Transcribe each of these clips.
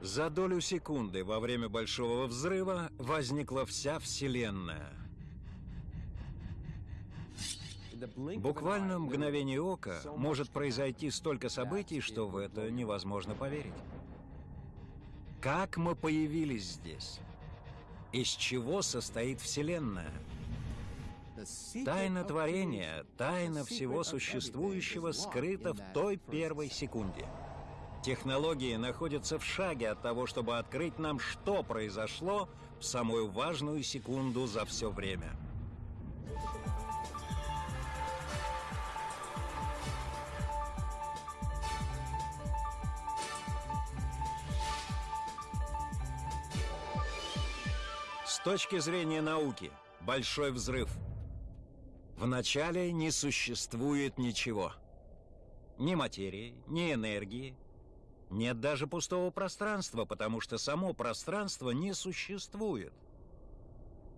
За долю секунды во время Большого Взрыва возникла вся Вселенная. Буквально мгновение ока может произойти столько событий, что в это невозможно поверить. Как мы появились здесь? Из чего состоит Вселенная? Тайна творения, тайна всего существующего скрыта в той первой секунде. Технологии находятся в шаге от того, чтобы открыть нам, что произошло в самую важную секунду за все время. С точки зрения науки, большой взрыв. Вначале не существует ничего. Ни материи, ни энергии. Нет даже пустого пространства, потому что само пространство не существует.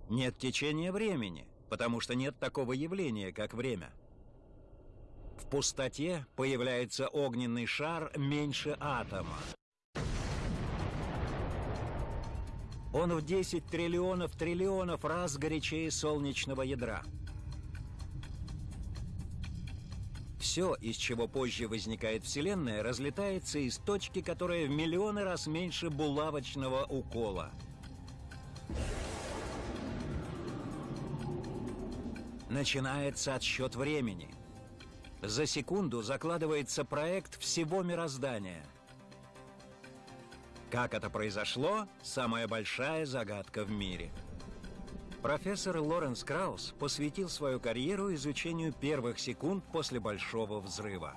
Нет течения времени, потому что нет такого явления, как время. В пустоте появляется огненный шар меньше атома. Он в 10 триллионов триллионов раз горячее солнечного ядра. Все, из чего позже возникает Вселенная, разлетается из точки, которая в миллионы раз меньше булавочного укола. Начинается отсчет времени. За секунду закладывается проект всего мироздания – как это произошло – самая большая загадка в мире. Профессор Лоренс Краус посвятил свою карьеру изучению первых секунд после Большого Взрыва.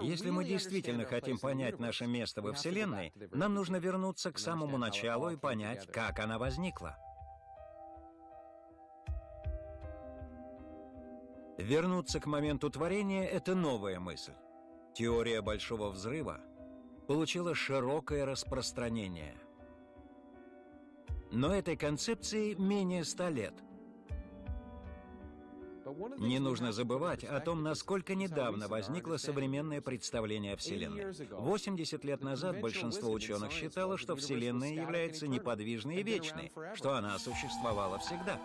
Если мы действительно хотим понять наше место во Вселенной, нам нужно вернуться к самому началу и понять, как она возникла. Вернуться к моменту творения — это новая мысль. Теория Большого Взрыва получила широкое распространение. Но этой концепции менее ста лет. Не нужно забывать о том, насколько недавно возникло современное представление о Вселенной. 80 лет назад большинство ученых считало, что Вселенная является неподвижной и вечной, что она существовала всегда.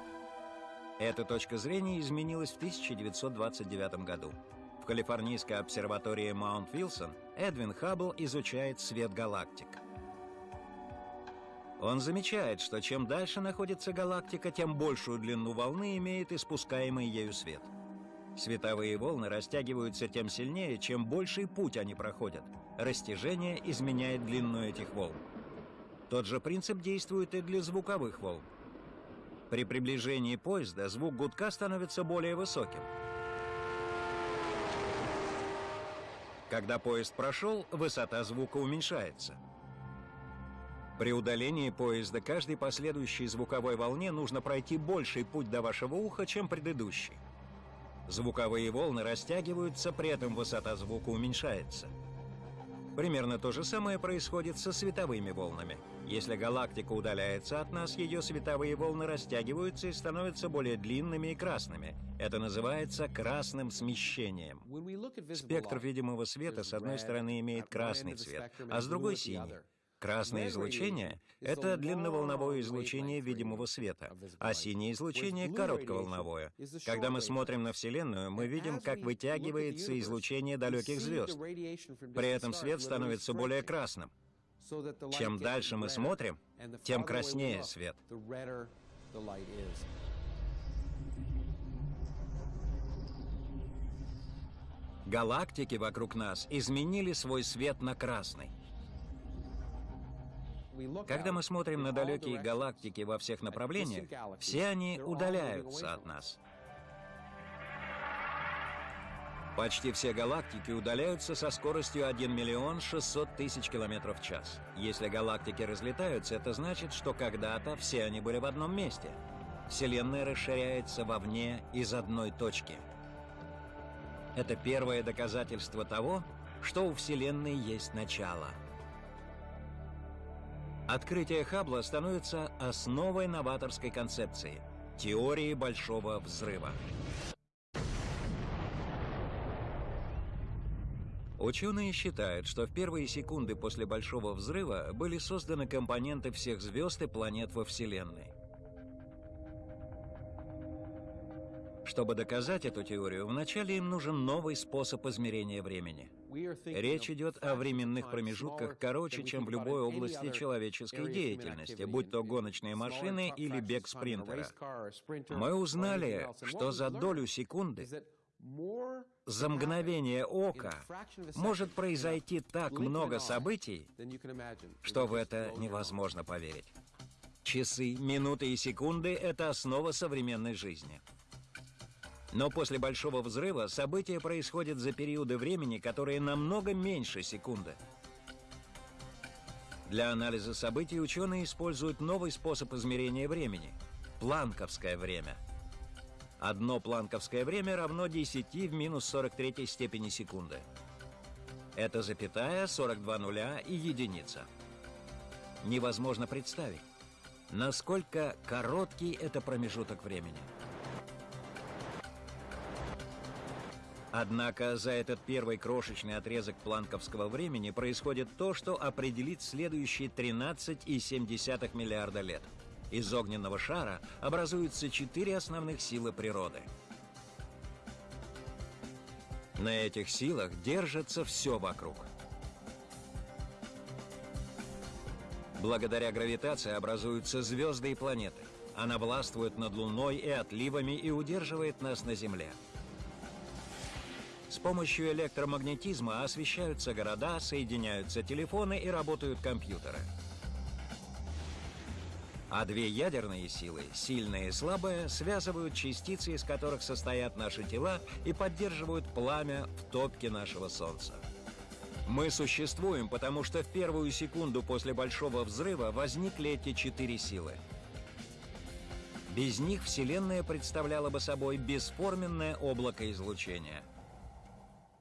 Эта точка зрения изменилась в 1929 году. В Калифорнийской обсерватории Маунт-Вилсон Эдвин Хаббл изучает свет галактик. Он замечает, что чем дальше находится галактика, тем большую длину волны имеет испускаемый ею свет. Световые волны растягиваются тем сильнее, чем больший путь они проходят. Растяжение изменяет длину этих волн. Тот же принцип действует и для звуковых волн. При приближении поезда звук гудка становится более высоким. Когда поезд прошел, высота звука уменьшается. При удалении поезда каждой последующей звуковой волне нужно пройти больший путь до вашего уха, чем предыдущий. Звуковые волны растягиваются, при этом высота звука уменьшается. Примерно то же самое происходит со световыми волнами. Если галактика удаляется от нас, ее световые волны растягиваются и становятся более длинными и красными. Это называется красным смещением. Спектр видимого света с одной стороны имеет красный цвет, а с другой — синий. Красное излучение — это длинноволновое излучение видимого света, а синее излучение — коротковолновое. Когда мы смотрим на Вселенную, мы видим, как вытягивается излучение далеких звезд. При этом свет становится более красным. Чем дальше мы смотрим, тем краснее свет. Галактики вокруг нас изменили свой свет на красный. Когда мы смотрим на далекие галактики во всех направлениях, все они удаляются от нас. Почти все галактики удаляются со скоростью 1 миллион 600 тысяч километров в час. Если галактики разлетаются, это значит, что когда-то все они были в одном месте. Вселенная расширяется вовне из одной точки. Это первое доказательство того, что у Вселенной есть начало – Открытие Хаббла становится основой новаторской концепции – теории Большого Взрыва. Ученые считают, что в первые секунды после Большого Взрыва были созданы компоненты всех звезд и планет во Вселенной. Чтобы доказать эту теорию, вначале им нужен новый способ измерения времени. Речь идет о временных промежутках короче, чем в любой области человеческой деятельности, будь то гоночные машины или бег спринтера. Мы узнали, что за долю секунды за мгновение ока может произойти так много событий, что в это невозможно поверить. Часы, минуты и секунды — это основа современной жизни. Но после Большого Взрыва события происходят за периоды времени, которые намного меньше секунды. Для анализа событий ученые используют новый способ измерения времени – планковское время. Одно планковское время равно 10 в минус 43 степени секунды. Это запятая, 42 нуля и единица. Невозможно представить, насколько короткий это промежуток времени. Однако за этот первый крошечный отрезок планковского времени происходит то, что определит следующие 13,7 миллиарда лет. Из огненного шара образуются четыре основных силы природы. На этих силах держится все вокруг. Благодаря гравитации образуются звезды и планеты. Она властвует над Луной и отливами и удерживает нас на Земле. С помощью электромагнетизма освещаются города, соединяются телефоны и работают компьютеры. А две ядерные силы, сильная и слабая, связывают частицы, из которых состоят наши тела, и поддерживают пламя в топке нашего Солнца. Мы существуем, потому что в первую секунду после Большого Взрыва возникли эти четыре силы. Без них Вселенная представляла бы собой бесформенное облако излучения –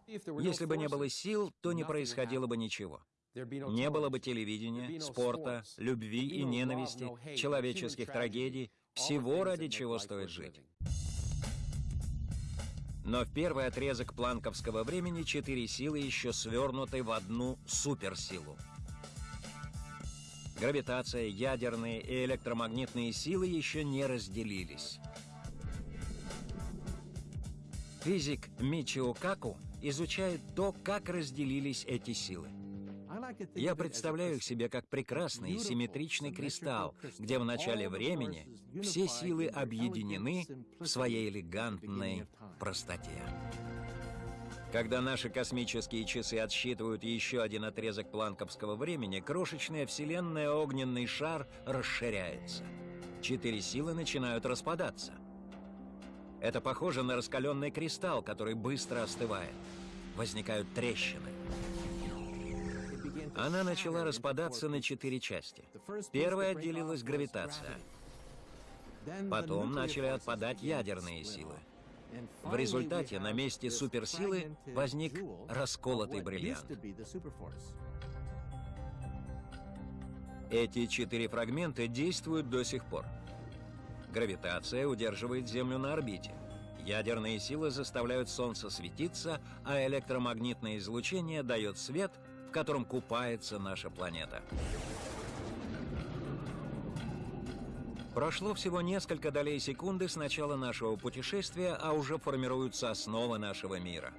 если бы не было сил, то не происходило бы ничего. Не было бы телевидения, спорта, любви и ненависти, человеческих трагедий, всего, ради чего стоит жить. Но в первый отрезок планковского времени четыре силы еще свернуты в одну суперсилу. Гравитация, ядерные и электромагнитные силы еще не разделились. Физик Мичио Каку изучает то, как разделились эти силы. Я представляю их себе как прекрасный симметричный кристалл, где в начале времени все силы объединены в своей элегантной простоте. Когда наши космические часы отсчитывают еще один отрезок планковского времени, крошечная вселенная огненный шар расширяется. Четыре силы начинают распадаться. Это похоже на раскаленный кристалл, который быстро остывает. Возникают трещины. Она начала распадаться на четыре части. Первая отделилась гравитация. Потом начали отпадать ядерные силы. В результате на месте суперсилы возник расколотый бриллиант. Эти четыре фрагмента действуют до сих пор. Гравитация удерживает Землю на орбите. Ядерные силы заставляют Солнце светиться, а электромагнитное излучение дает свет, в котором купается наша планета. Прошло всего несколько долей секунды с начала нашего путешествия, а уже формируются основы нашего мира.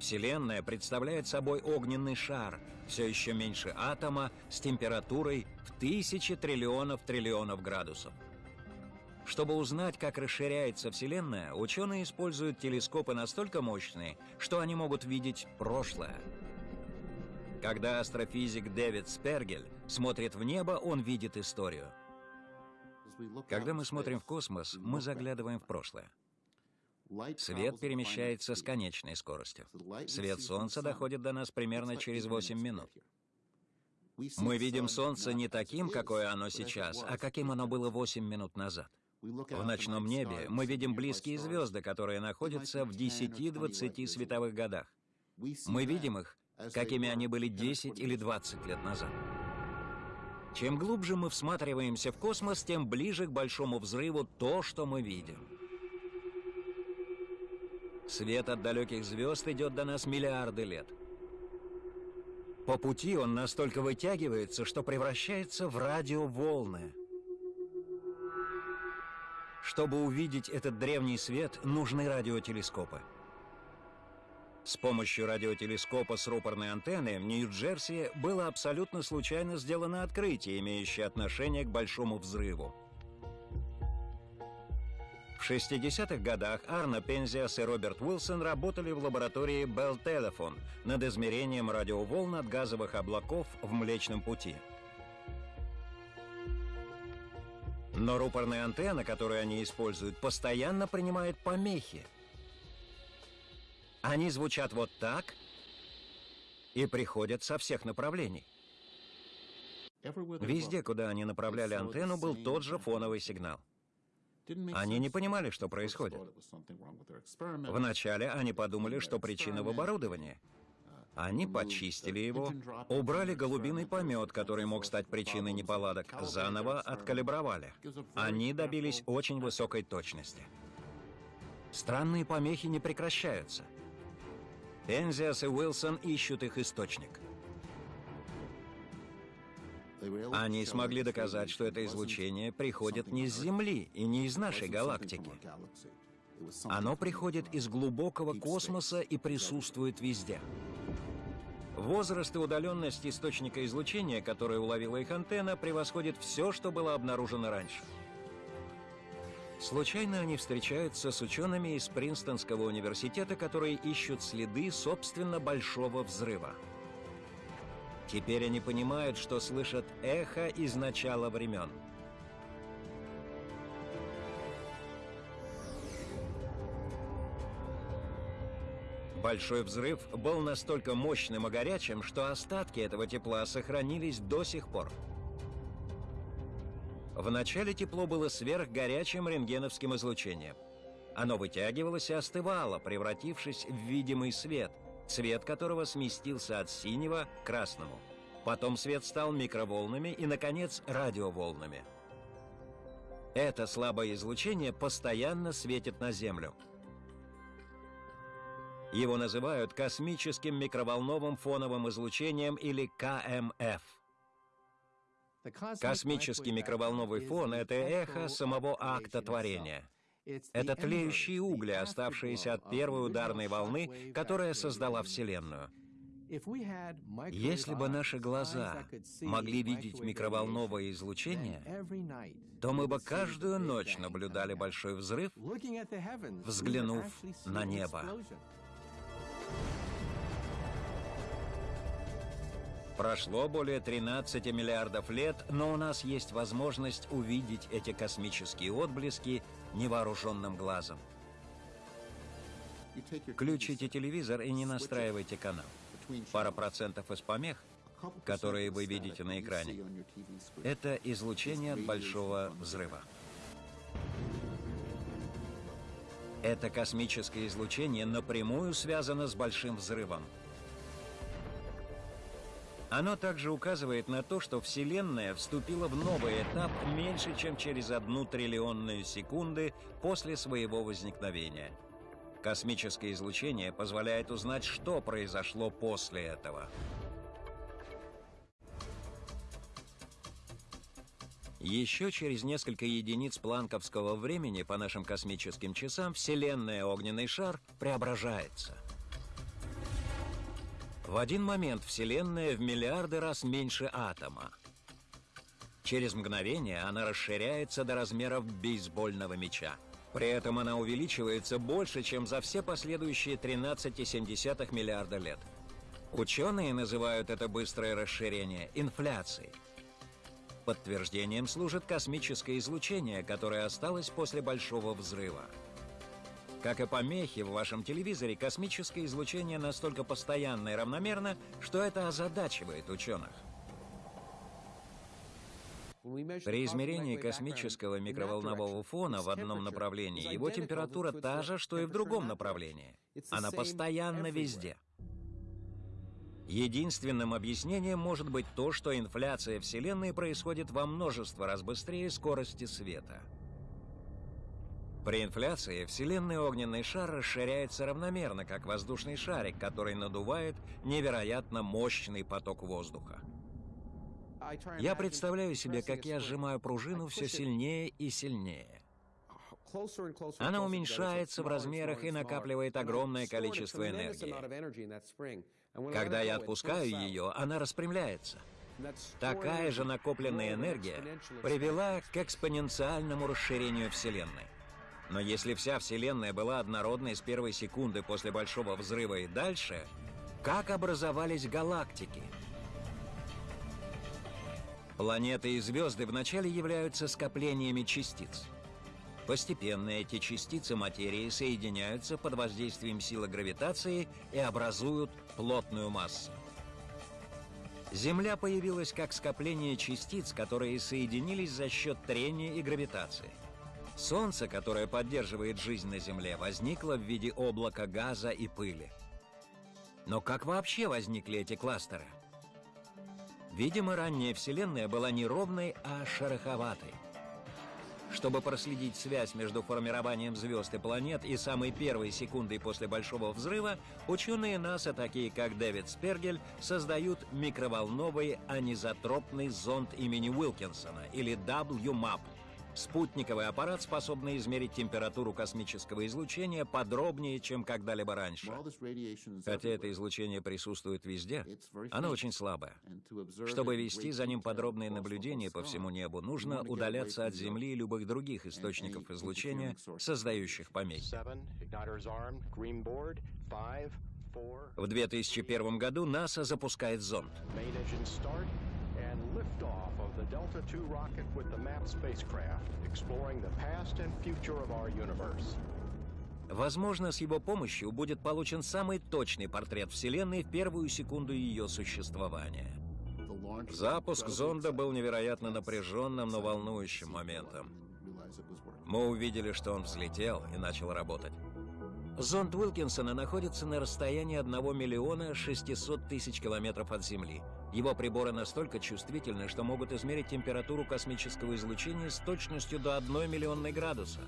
Вселенная представляет собой огненный шар, все еще меньше атома, с температурой в тысячи триллионов триллионов градусов. Чтобы узнать, как расширяется Вселенная, ученые используют телескопы настолько мощные, что они могут видеть прошлое. Когда астрофизик Дэвид Спергель смотрит в небо, он видит историю. Когда мы смотрим в космос, мы заглядываем в прошлое. Свет перемещается с конечной скоростью. Свет Солнца доходит до нас примерно через 8 минут. Мы видим Солнце не таким, какое оно сейчас, а каким оно было 8 минут назад. В ночном небе мы видим близкие звезды, которые находятся в 10-20 световых годах. Мы видим их, какими они были 10 или 20 лет назад. Чем глубже мы всматриваемся в космос, тем ближе к большому взрыву то, что мы видим. Свет от далеких звезд идет до нас миллиарды лет. По пути он настолько вытягивается, что превращается в радиоволны. Чтобы увидеть этот древний свет, нужны радиотелескопы. С помощью радиотелескопа с рупорной антенной в Нью-Джерси было абсолютно случайно сделано открытие, имеющее отношение к Большому взрыву. В 60-х годах Арно Пензиас и Роберт Уилсон работали в лаборатории Bell Telephone над измерением радиоволн от газовых облаков в Млечном Пути. Но рупорная антенна, которую они используют, постоянно принимает помехи. Они звучат вот так и приходят со всех направлений. Везде, куда они направляли антенну, был тот же фоновый сигнал. Они не понимали, что происходит. Вначале они подумали, что причина в оборудовании. Они почистили его, убрали голубиный помет, который мог стать причиной неполадок, заново откалибровали. Они добились очень высокой точности. Странные помехи не прекращаются. Энзиас и Уилсон ищут их источник. Они смогли доказать, что это излучение приходит не с Земли и не из нашей галактики. Оно приходит из глубокого космоса и присутствует везде. Возраст и удаленность источника излучения, которое уловила их антенна, превосходит все, что было обнаружено раньше. Случайно они встречаются с учеными из Принстонского университета, которые ищут следы, собственно, большого взрыва. Теперь они понимают, что слышат эхо из начала времен. Большой взрыв был настолько мощным и горячим, что остатки этого тепла сохранились до сих пор. Вначале тепло было сверхгорячим рентгеновским излучением. Оно вытягивалось и остывало, превратившись в видимый свет – цвет которого сместился от синего к красному. Потом свет стал микроволнами и, наконец, радиоволнами. Это слабое излучение постоянно светит на Землю. Его называют космическим микроволновым фоновым излучением или КМФ. Космический микроволновый фон — это эхо самого акта творения — это тлеющие угли, оставшиеся от первой ударной волны, которая создала Вселенную. Если бы наши глаза могли видеть микроволновое излучение, то мы бы каждую ночь наблюдали большой взрыв, взглянув на небо. Прошло более 13 миллиардов лет, но у нас есть возможность увидеть эти космические отблески невооруженным глазом. Включите телевизор и не настраивайте канал. Пара процентов из помех, которые вы видите на экране, это излучение от большого взрыва. Это космическое излучение напрямую связано с большим взрывом. Оно также указывает на то, что Вселенная вступила в новый этап меньше, чем через одну триллионную секунды после своего возникновения. Космическое излучение позволяет узнать, что произошло после этого. Еще через несколько единиц планковского времени по нашим космическим часам Вселенная огненный шар преображается – в один момент Вселенная в миллиарды раз меньше атома. Через мгновение она расширяется до размеров бейсбольного мяча. При этом она увеличивается больше, чем за все последующие 13,7 миллиарда лет. Ученые называют это быстрое расширение инфляцией. Подтверждением служит космическое излучение, которое осталось после Большого взрыва. Как и помехи в вашем телевизоре, космическое излучение настолько постоянно и равномерно, что это озадачивает ученых. При измерении космического микроволнового фона в одном направлении его температура та же, что и в другом направлении. Она постоянно везде. Единственным объяснением может быть то, что инфляция Вселенной происходит во множество раз быстрее скорости света. При инфляции Вселенный огненный шар расширяется равномерно, как воздушный шарик, который надувает невероятно мощный поток воздуха. Я представляю себе, как я сжимаю пружину все сильнее и сильнее. Она уменьшается в размерах и накапливает огромное количество энергии. Когда я отпускаю ее, она распрямляется. Такая же накопленная энергия привела к экспоненциальному расширению Вселенной. Но если вся Вселенная была однородной с первой секунды после Большого Взрыва и дальше, как образовались галактики? Планеты и звезды вначале являются скоплениями частиц. Постепенно эти частицы материи соединяются под воздействием силы гравитации и образуют плотную массу. Земля появилась как скопление частиц, которые соединились за счет трения и гравитации. Солнце, которое поддерживает жизнь на Земле, возникло в виде облака газа и пыли. Но как вообще возникли эти кластеры? Видимо, ранняя Вселенная была не ровной, а шероховатой. Чтобы проследить связь между формированием звезд и планет и самой первой секундой после Большого Взрыва, ученые НАСА, такие как Дэвид Спергель, создают микроволновый анизотропный зонд имени Уилкинсона, или WMAP – Спутниковый аппарат, способный измерить температуру космического излучения подробнее, чем когда-либо раньше. Хотя это излучение присутствует везде, оно очень слабое. Чтобы вести за ним подробные наблюдения по всему небу, нужно удаляться от Земли и любых других источников излучения, создающих помехи. В 2001 году НАСА запускает зонд. Delta II rocket with the MAP spacecraft, exploring the past and future of our universe. Возможно, с его помощью будет получен самый точный портрет Вселенной в первую секунду ее существования. Запуск зонда был невероятно напряженным, но волнующим моментом. Мы увидели, что он взлетел и начал работать. Зонд Уилкинсона находится на расстоянии 1 миллиона 600 тысяч километров от Земли. Его приборы настолько чувствительны, что могут измерить температуру космического излучения с точностью до 1 миллионной градуса.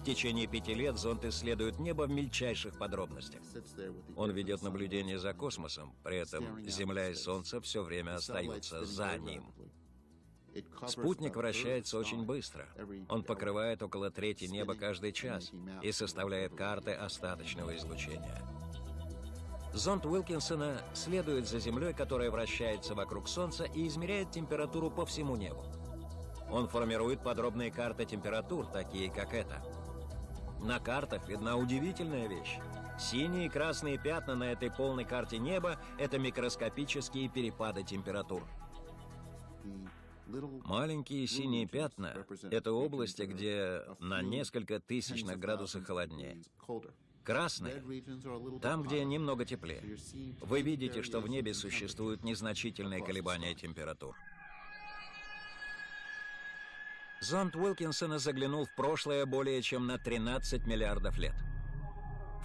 В течение пяти лет зонд исследует небо в мельчайших подробностях. Он ведет наблюдение за космосом, при этом Земля и Солнце все время остаются за ним. Спутник вращается очень быстро. Он покрывает около трети неба каждый час и составляет карты остаточного излучения. Зонд Уилкинсона следует за Землей, которая вращается вокруг Солнца и измеряет температуру по всему небу. Он формирует подробные карты температур, такие как эта. На картах видна удивительная вещь. Синие и красные пятна на этой полной карте неба — это микроскопические перепады температур. Маленькие синие пятна — это области, где на несколько тысячных градусов холоднее. Красные — там, где немного теплее. Вы видите, что в небе существуют незначительные колебания температур. Зонд Уилкинсона заглянул в прошлое более чем на 13 миллиардов лет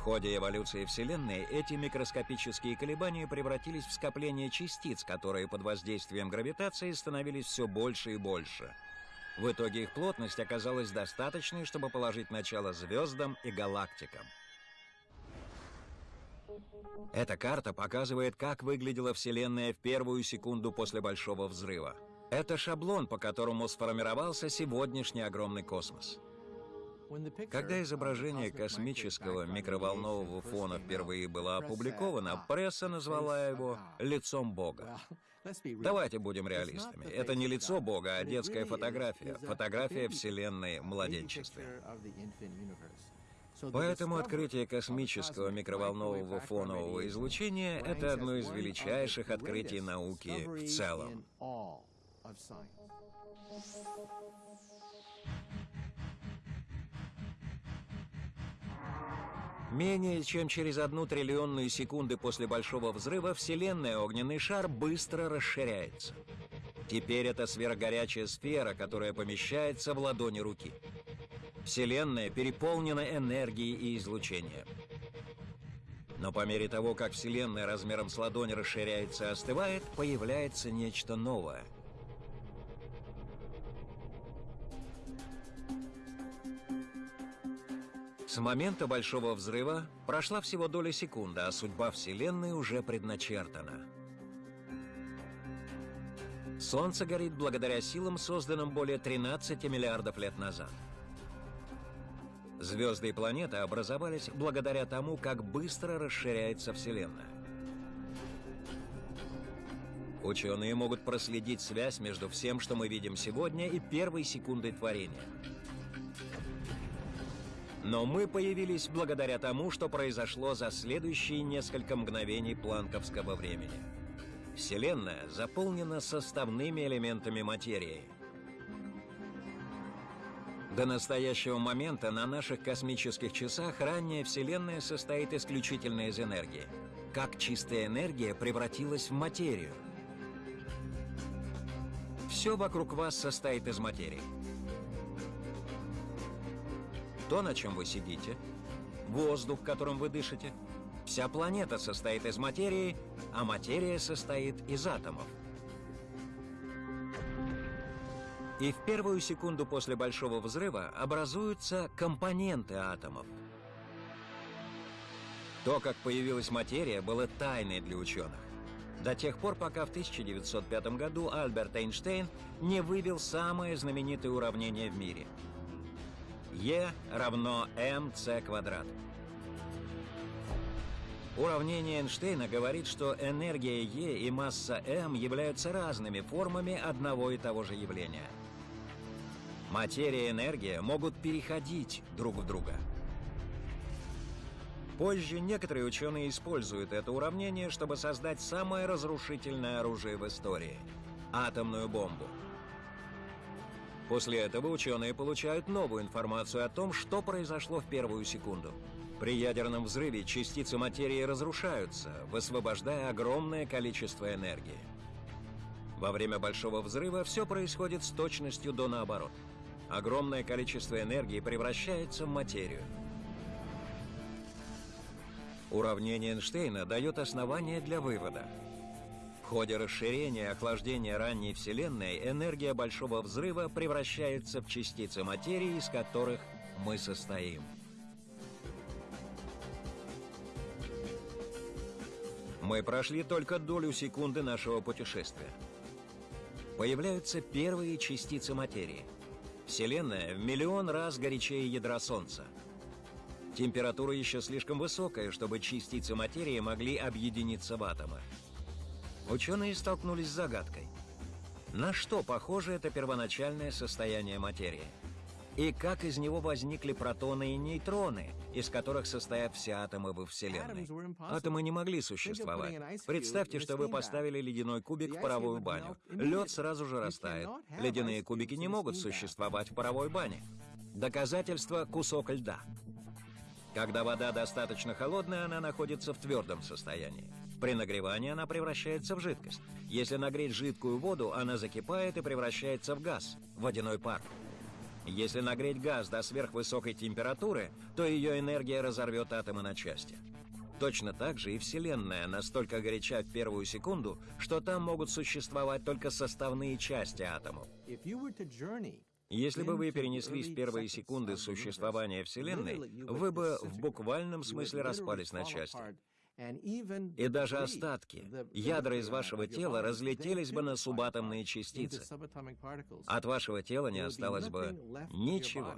ходе эволюции Вселенной эти микроскопические колебания превратились в скопление частиц, которые под воздействием гравитации становились все больше и больше. В итоге их плотность оказалась достаточной, чтобы положить начало звездам и галактикам. Эта карта показывает, как выглядела Вселенная в первую секунду после Большого Взрыва. Это шаблон, по которому сформировался сегодняшний огромный космос. Когда изображение космического микроволнового фона впервые было опубликовано, пресса назвала его «лицом Бога». Давайте будем реалистами. Это не лицо Бога, а детская фотография. Фотография Вселенной в младенчестве. Поэтому открытие космического микроволнового фонового излучения — это одно из величайших открытий науки в целом. Менее чем через одну триллионную секунды после Большого Взрыва Вселенная огненный шар быстро расширяется. Теперь это сверхгорячая сфера, которая помещается в ладони руки. Вселенная переполнена энергией и излучением. Но по мере того, как Вселенная размером с ладонь расширяется и остывает, появляется нечто новое — С момента Большого Взрыва прошла всего доля секунды, а судьба Вселенной уже предначертана. Солнце горит благодаря силам, созданным более 13 миллиардов лет назад. Звезды и планеты образовались благодаря тому, как быстро расширяется Вселенная. Ученые могут проследить связь между всем, что мы видим сегодня, и первой секундой творения. Но мы появились благодаря тому, что произошло за следующие несколько мгновений планковского времени. Вселенная заполнена составными элементами материи. До настоящего момента на наших космических часах ранняя Вселенная состоит исключительно из энергии. Как чистая энергия превратилась в материю – все вокруг вас состоит из материи. То, на чем вы сидите, воздух, которым вы дышите, вся планета состоит из материи, а материя состоит из атомов. И в первую секунду после Большого Взрыва образуются компоненты атомов. То, как появилась материя, было тайной для ученых до тех пор, пока в 1905 году Альберт Эйнштейн не вывел самое знаменитое уравнение в мире. Е равно МЦ квадрат. Уравнение Эйнштейна говорит, что энергия Е и масса М являются разными формами одного и того же явления. Материя и энергия могут переходить друг в друга. Позже некоторые ученые используют это уравнение, чтобы создать самое разрушительное оружие в истории – атомную бомбу. После этого ученые получают новую информацию о том, что произошло в первую секунду. При ядерном взрыве частицы материи разрушаются, высвобождая огромное количество энергии. Во время Большого взрыва все происходит с точностью до наоборот. Огромное количество энергии превращается в материю – Уравнение Эйнштейна дает основание для вывода. В ходе расширения и охлаждения ранней Вселенной энергия Большого Взрыва превращается в частицы материи, из которых мы состоим. Мы прошли только долю секунды нашего путешествия. Появляются первые частицы материи. Вселенная в миллион раз горячее ядра Солнца – Температура еще слишком высокая, чтобы частицы материи могли объединиться в атомы. Ученые столкнулись с загадкой. На что похоже это первоначальное состояние материи? И как из него возникли протоны и нейтроны, из которых состоят все атомы во Вселенной? Атомы не могли существовать. Представьте, что вы поставили ледяной кубик в паровую баню. Лед сразу же растает. Ледяные кубики не могут существовать в паровой бане. Доказательство – кусок льда. Когда вода достаточно холодная, она находится в твердом состоянии. При нагревании она превращается в жидкость. Если нагреть жидкую воду, она закипает и превращается в газ, водяной пар. Если нагреть газ до сверхвысокой температуры, то ее энергия разорвет атомы на части. Точно так же и Вселенная настолько горяча в первую секунду, что там могут существовать только составные части атомов. Если бы вы перенеслись в первые секунды существования Вселенной, вы бы в буквальном смысле распались на части. И даже остатки, ядра из вашего тела разлетелись бы на субатомные частицы. От вашего тела не осталось бы ничего.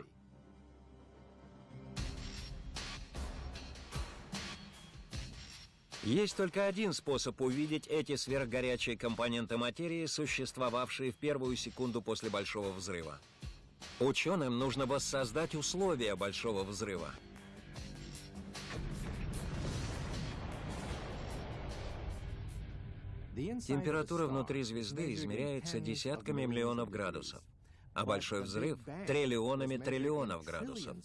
Есть только один способ увидеть эти сверхгорячие компоненты материи, существовавшие в первую секунду после Большого Взрыва. Ученым нужно воссоздать условия Большого Взрыва. Температура внутри звезды измеряется десятками миллионов градусов, а Большой Взрыв — триллионами триллионов градусов.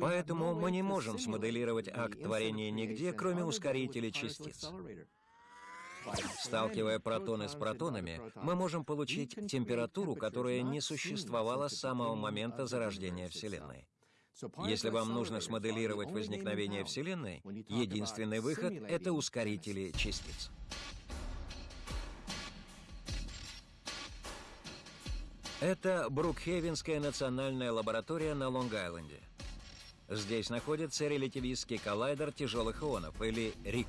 Поэтому мы не можем смоделировать акт творения нигде, кроме ускорителей частиц. Сталкивая протоны с протонами, мы можем получить температуру, которая не существовала с самого момента зарождения Вселенной. Если вам нужно смоделировать возникновение Вселенной, единственный выход — это ускорители частиц. Это Брукхевенская национальная лаборатория на Лонг-Айленде. Здесь находится релятивистский коллайдер тяжелых ионов, или РИК.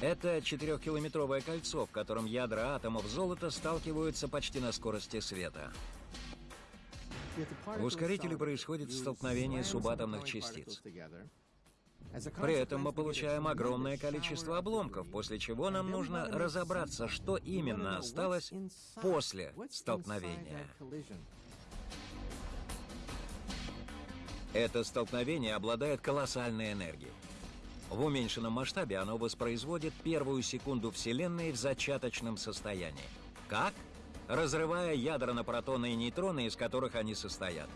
Это четырехкилометровое кольцо, в котором ядра атомов золота сталкиваются почти на скорости света. В ускорителе происходит столкновение субатомных частиц. При этом мы получаем огромное количество обломков, после чего нам нужно разобраться, что именно осталось после столкновения. Это столкновение обладает колоссальной энергией. В уменьшенном масштабе оно воспроизводит первую секунду Вселенной в зачаточном состоянии. Как? Разрывая ядра на протоны и нейтроны, из которых они состоят.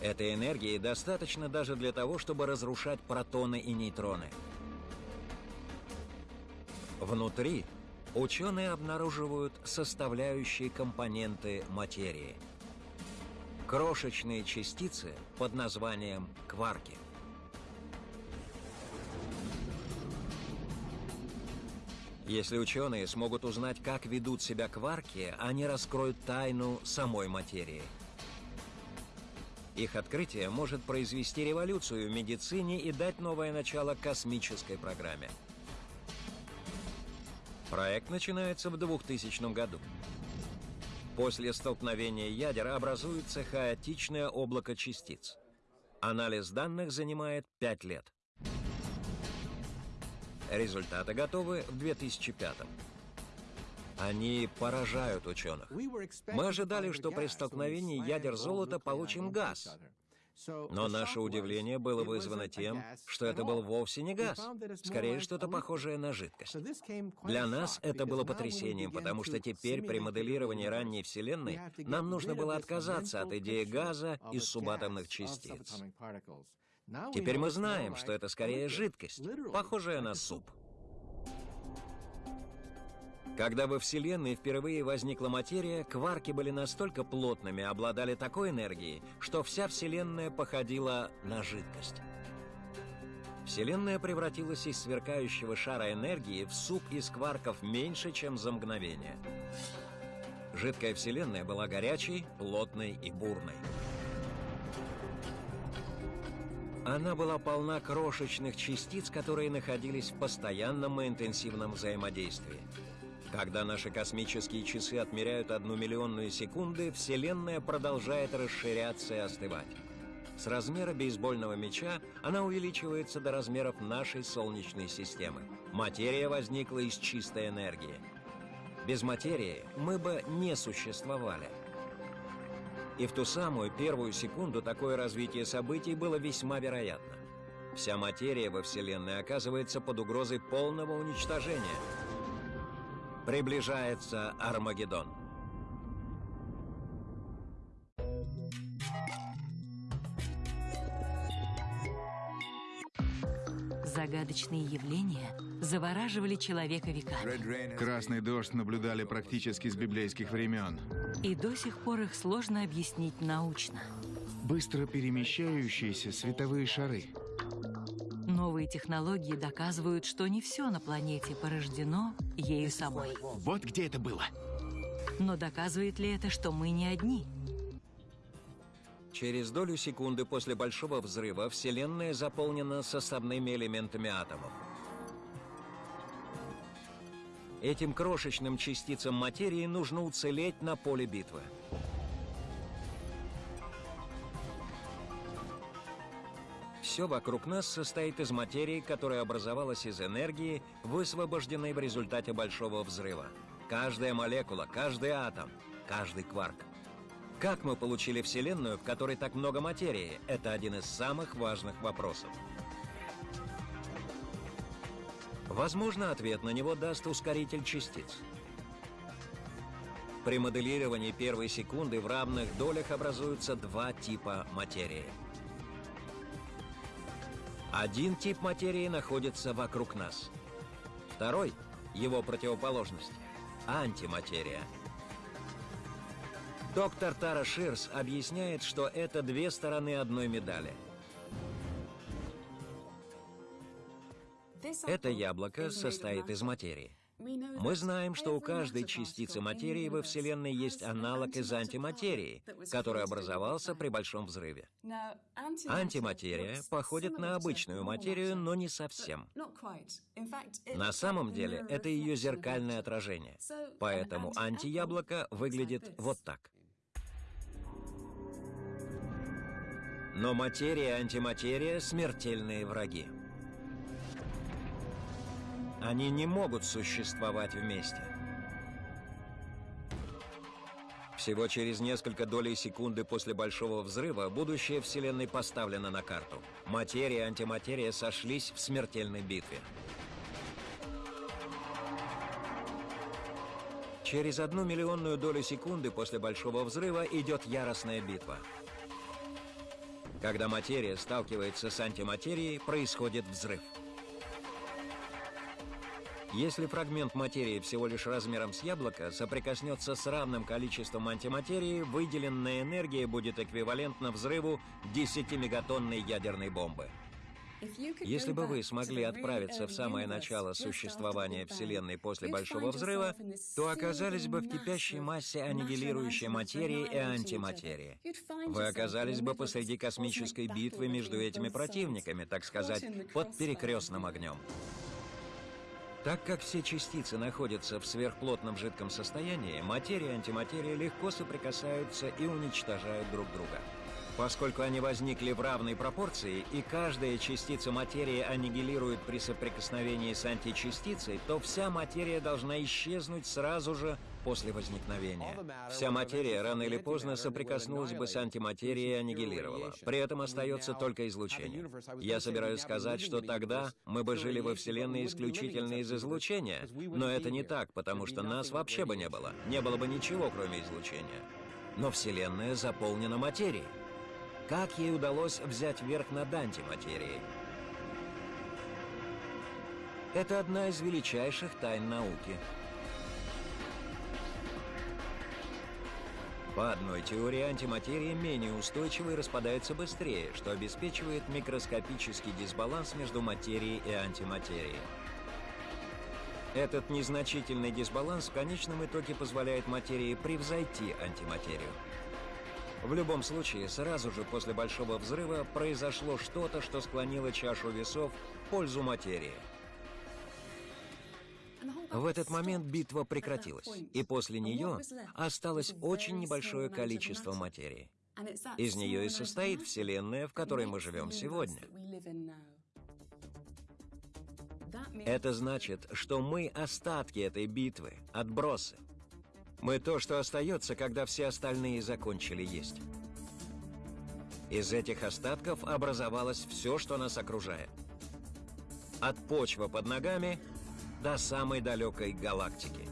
Этой энергии достаточно даже для того, чтобы разрушать протоны и нейтроны. Внутри ученые обнаруживают составляющие компоненты материи. Крошечные частицы под названием кварки. Если ученые смогут узнать, как ведут себя кварки, они раскроют тайну самой материи – их открытие может произвести революцию в медицине и дать новое начало космической программе. Проект начинается в 2000 году. После столкновения ядер образуется хаотичное облако частиц. Анализ данных занимает 5 лет. Результаты готовы в 2005 году. Они поражают ученых. Мы ожидали, что при столкновении ядер золота получим газ. Но наше удивление было вызвано тем, что это был вовсе не газ, скорее что-то похожее на жидкость. Для нас это было потрясением, потому что теперь при моделировании ранней Вселенной нам нужно было отказаться от идеи газа из субатомных частиц. Теперь мы знаем, что это скорее жидкость, похожая на суп. Когда во Вселенной впервые возникла материя, кварки были настолько плотными, обладали такой энергией, что вся Вселенная походила на жидкость. Вселенная превратилась из сверкающего шара энергии в суп из кварков меньше, чем за мгновение. Жидкая Вселенная была горячей, плотной и бурной. Она была полна крошечных частиц, которые находились в постоянном и интенсивном взаимодействии. Когда наши космические часы отмеряют одну миллионную секунды, Вселенная продолжает расширяться и остывать. С размера бейсбольного мяча она увеличивается до размеров нашей Солнечной системы. Материя возникла из чистой энергии. Без материи мы бы не существовали. И в ту самую первую секунду такое развитие событий было весьма вероятно. Вся материя во Вселенной оказывается под угрозой полного уничтожения – Приближается Армагеддон. Загадочные явления завораживали человека веками. Красный дождь наблюдали практически с библейских времен. И до сих пор их сложно объяснить научно. Быстро перемещающиеся световые шары – Новые технологии доказывают, что не все на планете порождено ею самой. Вот где это было. Но доказывает ли это, что мы не одни? Через долю секунды после Большого Взрыва Вселенная заполнена составными элементами атомов. Этим крошечным частицам материи нужно уцелеть на поле битвы. Все вокруг нас состоит из материи, которая образовалась из энергии, высвобожденной в результате Большого Взрыва. Каждая молекула, каждый атом, каждый кварк. Как мы получили Вселенную, в которой так много материи, это один из самых важных вопросов. Возможно, ответ на него даст ускоритель частиц. При моделировании первой секунды в равных долях образуются два типа материи – один тип материи находится вокруг нас. Второй, его противоположность, антиматерия. Доктор Тара Ширс объясняет, что это две стороны одной медали. Это яблоко состоит из материи. Мы знаем, что у каждой частицы материи во Вселенной есть аналог из антиматерии, который образовался при Большом взрыве. Антиматерия походит на обычную материю, но не совсем. На самом деле, это ее зеркальное отражение. Поэтому антияблоко выглядит вот так. Но материя и антиматерия — смертельные враги. Они не могут существовать вместе. Всего через несколько долей секунды после Большого Взрыва будущее Вселенной поставлено на карту. Материя и антиматерия сошлись в смертельной битве. Через одну миллионную долю секунды после Большого Взрыва идет яростная битва. Когда материя сталкивается с антиматерией, происходит взрыв. Если фрагмент материи всего лишь размером с яблоко соприкоснется с равным количеством антиматерии, выделенная энергия будет эквивалентна взрыву 10-мегатонной ядерной бомбы. Если бы вы смогли отправиться в самое начало существования Вселенной после Большого Взрыва, то оказались бы в кипящей массе аннигилирующей материи и антиматерии. Вы оказались бы посреди космической битвы между этими противниками, так сказать, под перекрестным огнем. Так как все частицы находятся в сверхплотном жидком состоянии, материя и антиматерия легко соприкасаются и уничтожают друг друга. Поскольку они возникли в равной пропорции, и каждая частица материи аннигилирует при соприкосновении с античастицей, то вся материя должна исчезнуть сразу же после возникновения. Вся материя рано или поздно соприкоснулась бы с антиматерией и аннигилировала. При этом остается только излучение. Я собираюсь сказать, что тогда мы бы жили во Вселенной исключительно из излучения, но это не так, потому что нас вообще бы не было. Не было бы ничего, кроме излучения. Но Вселенная заполнена материей. Как ей удалось взять верх над антиматерией? Это одна из величайших тайн науки — По одной теории антиматерия менее устойчива и распадается быстрее, что обеспечивает микроскопический дисбаланс между материей и антиматерией. Этот незначительный дисбаланс в конечном итоге позволяет материи превзойти антиматерию. В любом случае, сразу же после Большого Взрыва произошло что-то, что склонило чашу весов в пользу материи – в этот момент битва прекратилась, и после нее осталось очень небольшое количество материи. Из нее и состоит Вселенная, в которой мы живем сегодня. Это значит, что мы остатки этой битвы, отбросы. Мы то, что остается, когда все остальные закончили есть. Из этих остатков образовалось все, что нас окружает. От почвы под ногами до самой далекой галактики.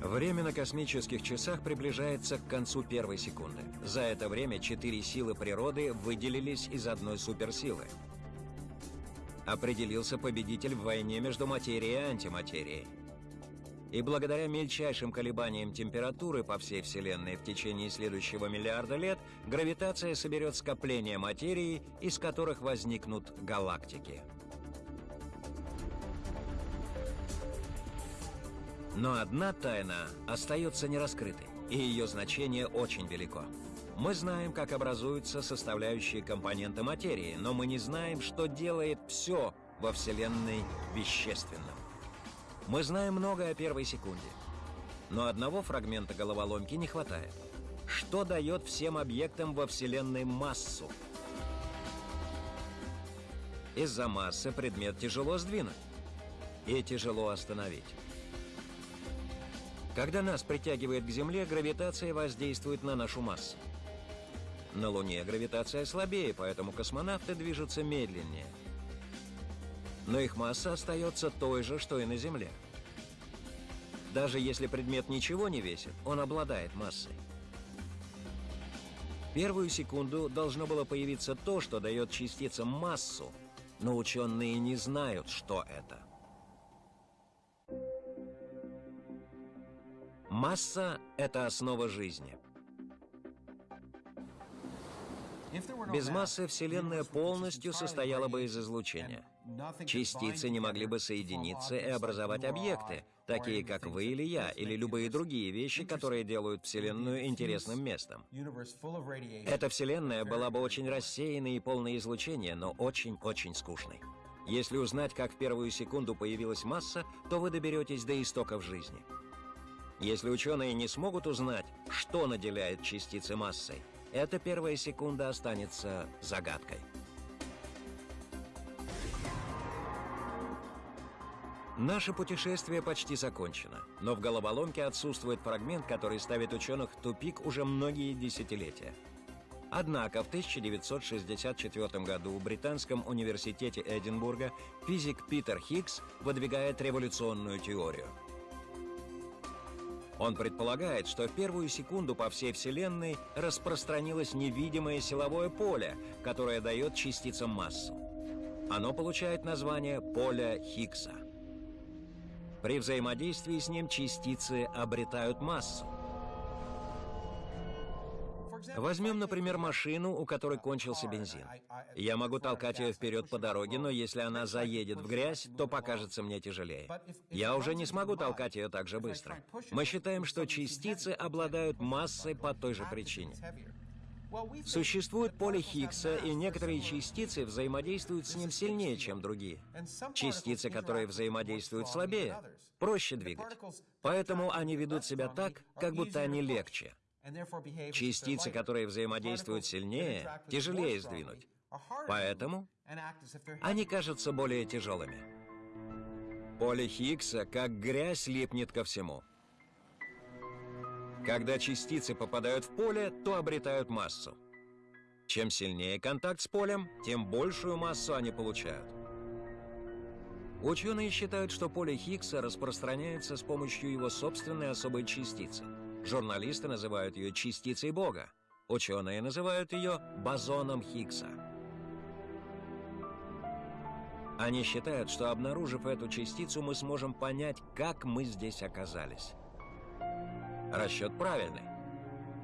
Время на космических часах приближается к концу первой секунды. За это время четыре силы природы выделились из одной суперсилы. Определился победитель в войне между материей и антиматерией. И благодаря мельчайшим колебаниям температуры по всей Вселенной в течение следующего миллиарда лет, гравитация соберет скопления материи, из которых возникнут галактики. Но одна тайна остается нераскрытой, и ее значение очень велико. Мы знаем, как образуются составляющие компоненты материи, но мы не знаем, что делает все во Вселенной вещественным. Мы знаем много о первой секунде. Но одного фрагмента головоломки не хватает. Что дает всем объектам во Вселенной массу? Из-за массы предмет тяжело сдвинуть и тяжело остановить. Когда нас притягивает к Земле, гравитация воздействует на нашу массу. На Луне гравитация слабее, поэтому космонавты движутся медленнее – но их масса остается той же, что и на Земле. Даже если предмет ничего не весит, он обладает массой. Первую секунду должно было появиться то, что дает частицам массу, но ученые не знают, что это. Масса — это основа жизни. Без массы Вселенная полностью состояла бы из излучения. Частицы не могли бы соединиться и образовать объекты, такие как вы или я, или любые другие вещи, которые делают Вселенную интересным местом. Эта Вселенная была бы очень рассеянной и полной излучения, но очень-очень скучной. Если узнать, как в первую секунду появилась масса, то вы доберетесь до истоков жизни. Если ученые не смогут узнать, что наделяет частицы массой, эта первая секунда останется загадкой. Наше путешествие почти закончено, но в головоломке отсутствует фрагмент, который ставит ученых в тупик уже многие десятилетия. Однако в 1964 году в Британском университете Эдинбурга физик Питер Хиггс выдвигает революционную теорию – он предполагает, что в первую секунду по всей Вселенной распространилось невидимое силовое поле, которое дает частицам массу. Оно получает название поля Хиггса. При взаимодействии с ним частицы обретают массу. Возьмем, например, машину, у которой кончился бензин. Я могу толкать ее вперед по дороге, но если она заедет в грязь, то покажется мне тяжелее. Я уже не смогу толкать ее так же быстро. Мы считаем, что частицы обладают массой по той же причине. Существует поле Хиггса, и некоторые частицы взаимодействуют с ним сильнее, чем другие. Частицы, которые взаимодействуют слабее, проще двигать. Поэтому они ведут себя так, как будто они легче. Частицы, которые взаимодействуют сильнее, тяжелее сдвинуть. Поэтому они кажутся более тяжелыми. Поле Хиггса, как грязь, липнет ко всему. Когда частицы попадают в поле, то обретают массу. Чем сильнее контакт с полем, тем большую массу они получают. Ученые считают, что поле Хиггса распространяется с помощью его собственной особой частицы – Журналисты называют ее частицей Бога. Ученые называют ее бозоном Хиггса. Они считают, что обнаружив эту частицу, мы сможем понять, как мы здесь оказались. Расчет правильный.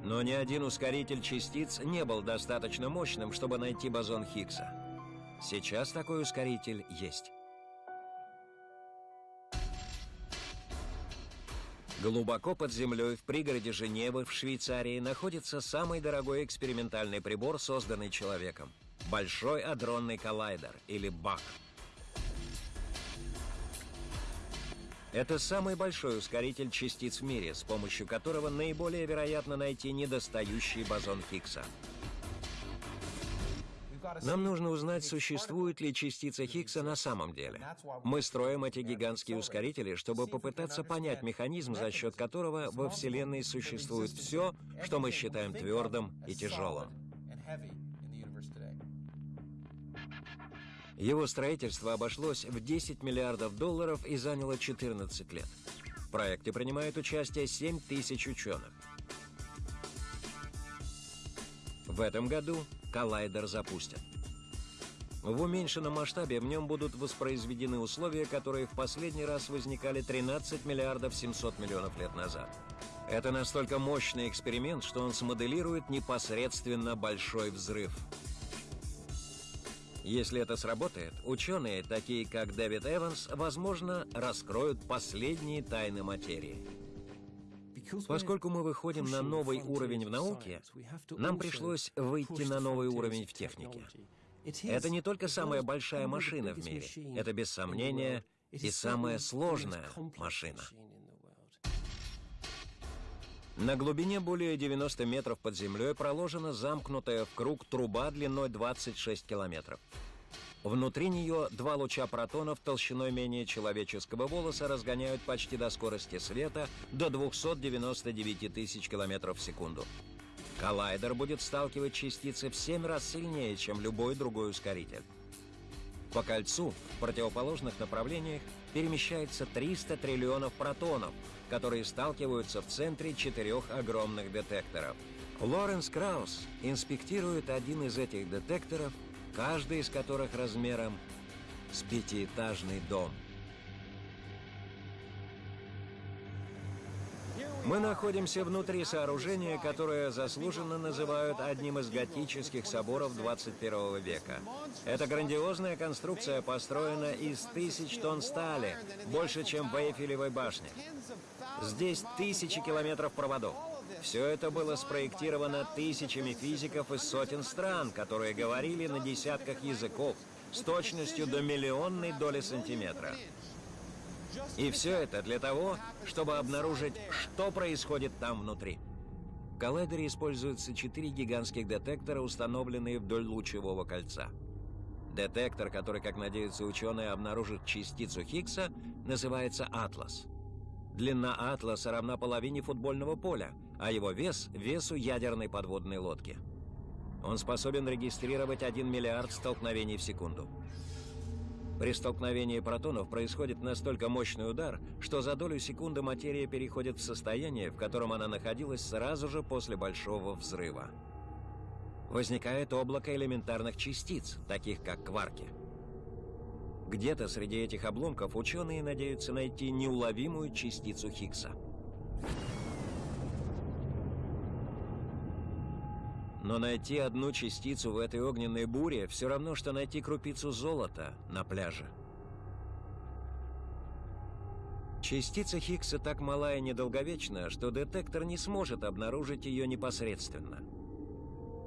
Но ни один ускоритель частиц не был достаточно мощным, чтобы найти бозон Хиггса. Сейчас такой ускоритель есть. Глубоко под землей в пригороде Женевы в Швейцарии находится самый дорогой экспериментальный прибор, созданный человеком. Большой адронный коллайдер, или БАК. Это самый большой ускоритель частиц в мире, с помощью которого наиболее вероятно найти недостающий бозон Хиггса. Нам нужно узнать, существует ли частица Хиггса на самом деле. Мы строим эти гигантские ускорители, чтобы попытаться понять механизм, за счет которого во Вселенной существует все, что мы считаем твердым и тяжелым. Его строительство обошлось в 10 миллиардов долларов и заняло 14 лет. В проекте принимает участие 7 тысяч ученых. В этом году коллайдер запустят. В уменьшенном масштабе в нем будут воспроизведены условия, которые в последний раз возникали 13 миллиардов 700 миллионов лет назад. Это настолько мощный эксперимент, что он смоделирует непосредственно большой взрыв. Если это сработает, ученые, такие как Дэвид Эванс, возможно, раскроют последние тайны материи. Поскольку мы выходим на новый уровень в науке, нам пришлось выйти на новый уровень в технике. Это не только самая большая машина в мире, это без сомнения и самая сложная машина. На глубине более 90 метров под землей проложена замкнутая в круг труба длиной 26 километров. Внутри нее два луча протонов толщиной менее человеческого волоса разгоняют почти до скорости света до 299 тысяч километров в секунду. Коллайдер будет сталкивать частицы в 7 раз сильнее, чем любой другой ускоритель. По кольцу в противоположных направлениях перемещается 300 триллионов протонов, которые сталкиваются в центре четырех огромных детекторов. Лоренс Краус инспектирует один из этих детекторов каждый из которых размером с пятиэтажный дом. Мы находимся внутри сооружения, которое заслуженно называют одним из готических соборов 21 века. Эта грандиозная конструкция построена из тысяч тонн стали, больше, чем в Эйфелевой башне. Здесь тысячи километров проводов. Все это было спроектировано тысячами физиков из сотен стран, которые говорили на десятках языков с точностью до миллионной доли сантиметра. И все это для того, чтобы обнаружить, что происходит там внутри. В коллайдере используются четыре гигантских детектора, установленные вдоль лучевого кольца. Детектор, который, как надеются ученые, обнаружит частицу Хиггса, называется «Атлас». Длина «Атласа» равна половине футбольного поля, а его вес – весу ядерной подводной лодки. Он способен регистрировать 1 миллиард столкновений в секунду. При столкновении протонов происходит настолько мощный удар, что за долю секунды материя переходит в состояние, в котором она находилась сразу же после большого взрыва. Возникает облако элементарных частиц, таких как кварки. Где-то среди этих обломков ученые надеются найти неуловимую частицу Хиггса. Но найти одну частицу в этой огненной буре все равно, что найти крупицу золота на пляже. Частица Хиггса так мала и недолговечна, что детектор не сможет обнаружить ее непосредственно.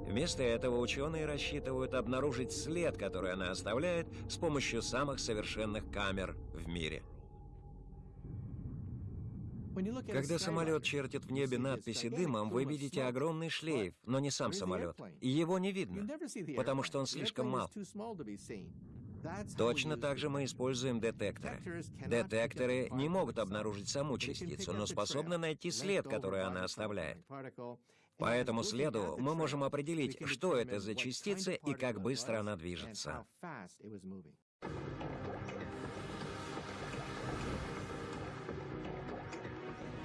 Вместо этого ученые рассчитывают обнаружить след, который она оставляет с помощью самых совершенных камер в мире – когда самолет чертит в небе надписи дымом, вы видите огромный шлейф, но не сам самолет. И его не видно, потому что он слишком мал. Точно так же мы используем детекторы. Детекторы не могут обнаружить саму частицу, но способны найти след, который она оставляет. По этому следу мы можем определить, что это за частица и как быстро она движется.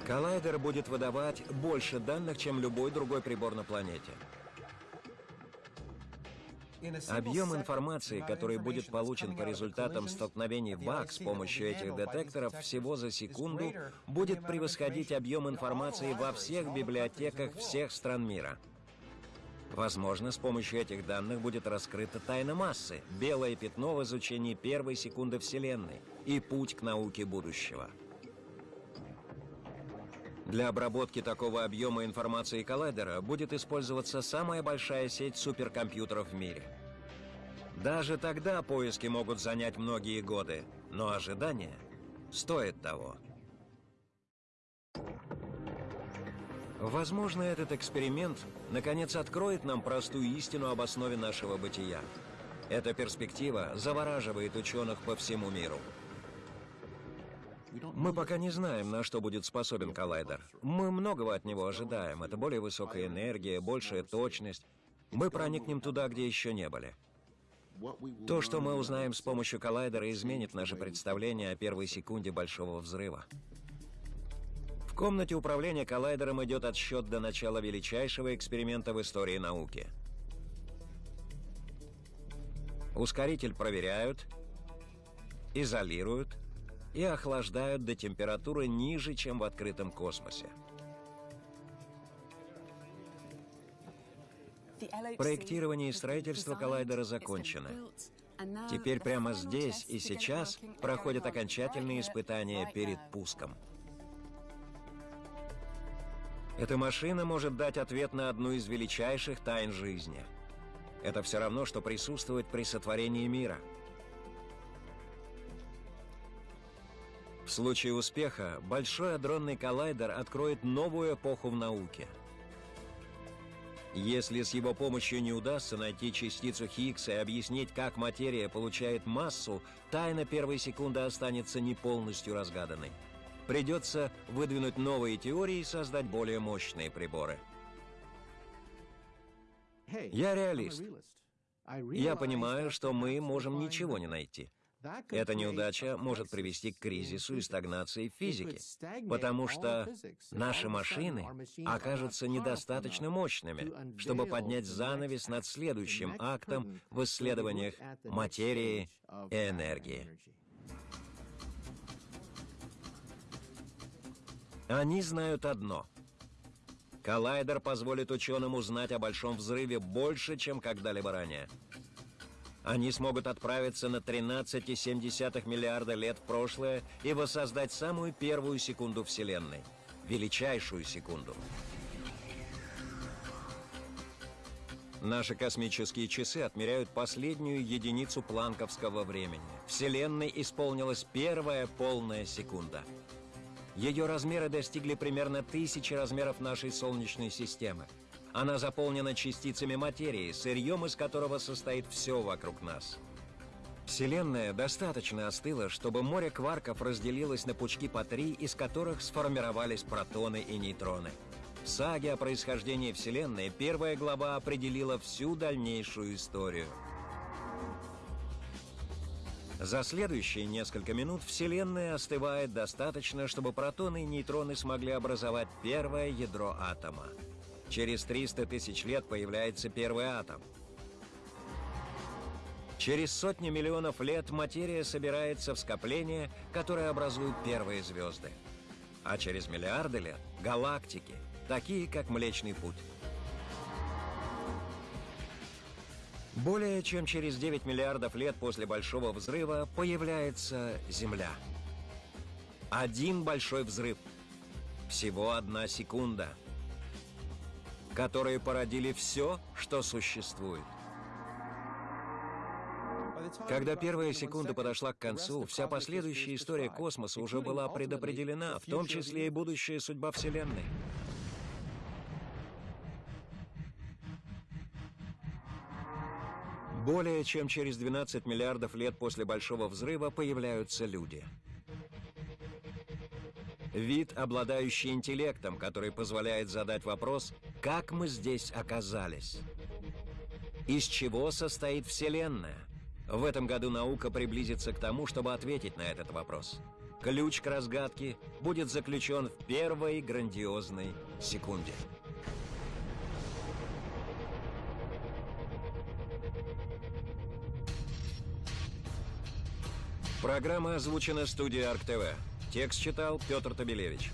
Коллайдер будет выдавать больше данных, чем любой другой прибор на планете. Объем информации, который будет получен по результатам столкновений ВАК с помощью этих детекторов всего за секунду, будет превосходить объем информации во всех библиотеках всех стран мира. Возможно, с помощью этих данных будет раскрыта тайна массы, белое пятно в изучении первой секунды Вселенной и путь к науке будущего. Для обработки такого объема информации коллайдера будет использоваться самая большая сеть суперкомпьютеров в мире. Даже тогда поиски могут занять многие годы, но ожидание стоит того. Возможно, этот эксперимент наконец откроет нам простую истину об основе нашего бытия. Эта перспектива завораживает ученых по всему миру. Мы пока не знаем, на что будет способен коллайдер. Мы многого от него ожидаем. Это более высокая энергия, большая точность. Мы проникнем туда, где еще не были. То, что мы узнаем с помощью коллайдера, изменит наше представление о первой секунде Большого Взрыва. В комнате управления коллайдером идет отсчет до начала величайшего эксперимента в истории науки. Ускоритель проверяют, изолируют, и охлаждают до температуры ниже, чем в открытом космосе. Проектирование и строительство коллайдера закончено. Теперь прямо здесь и сейчас проходят окончательные испытания перед пуском. Эта машина может дать ответ на одну из величайших тайн жизни. Это все равно, что присутствовать при сотворении мира – В случае успеха, Большой адронный коллайдер откроет новую эпоху в науке. Если с его помощью не удастся найти частицу Хиггса и объяснить, как материя получает массу, тайна первой секунды останется не полностью разгаданной. Придется выдвинуть новые теории и создать более мощные приборы. Я реалист. Я понимаю, что мы можем ничего не найти. Эта неудача может привести к кризису и стагнации физики, потому что наши машины окажутся недостаточно мощными, чтобы поднять занавес над следующим актом в исследованиях материи и энергии. Они знают одно. Коллайдер позволит ученым узнать о Большом Взрыве больше, чем когда-либо ранее. Они смогут отправиться на 13,7 миллиарда лет в прошлое и воссоздать самую первую секунду Вселенной. Величайшую секунду. Наши космические часы отмеряют последнюю единицу планковского времени. Вселенной исполнилась первая полная секунда. Ее размеры достигли примерно тысячи размеров нашей Солнечной системы. Она заполнена частицами материи, сырьем из которого состоит все вокруг нас. Вселенная достаточно остыла, чтобы море кварков разделилось на пучки по три, из которых сформировались протоны и нейтроны. В саге о происхождении Вселенной первая глава определила всю дальнейшую историю. За следующие несколько минут Вселенная остывает достаточно, чтобы протоны и нейтроны смогли образовать первое ядро атома. Через 300 тысяч лет появляется первый атом. Через сотни миллионов лет материя собирается в скопление, которое образуют первые звезды. А через миллиарды лет — галактики — такие как Млечный Путь. Более чем через 9 миллиардов лет после Большого Взрыва появляется Земля. Один большой взрыв. Всего одна секунда. Которые породили все, что существует. Когда первая секунда подошла к концу, вся последующая история космоса уже была предопределена, в том числе и будущая судьба Вселенной. Более чем через 12 миллиардов лет после Большого Взрыва появляются люди. Вид, обладающий интеллектом, который позволяет задать вопрос, как мы здесь оказались? Из чего состоит Вселенная? В этом году наука приблизится к тому, чтобы ответить на этот вопрос. Ключ к разгадке будет заключен в первой грандиозной секунде. Программа озвучена студией Арк ТВ. Текст читал Петр Табелевич.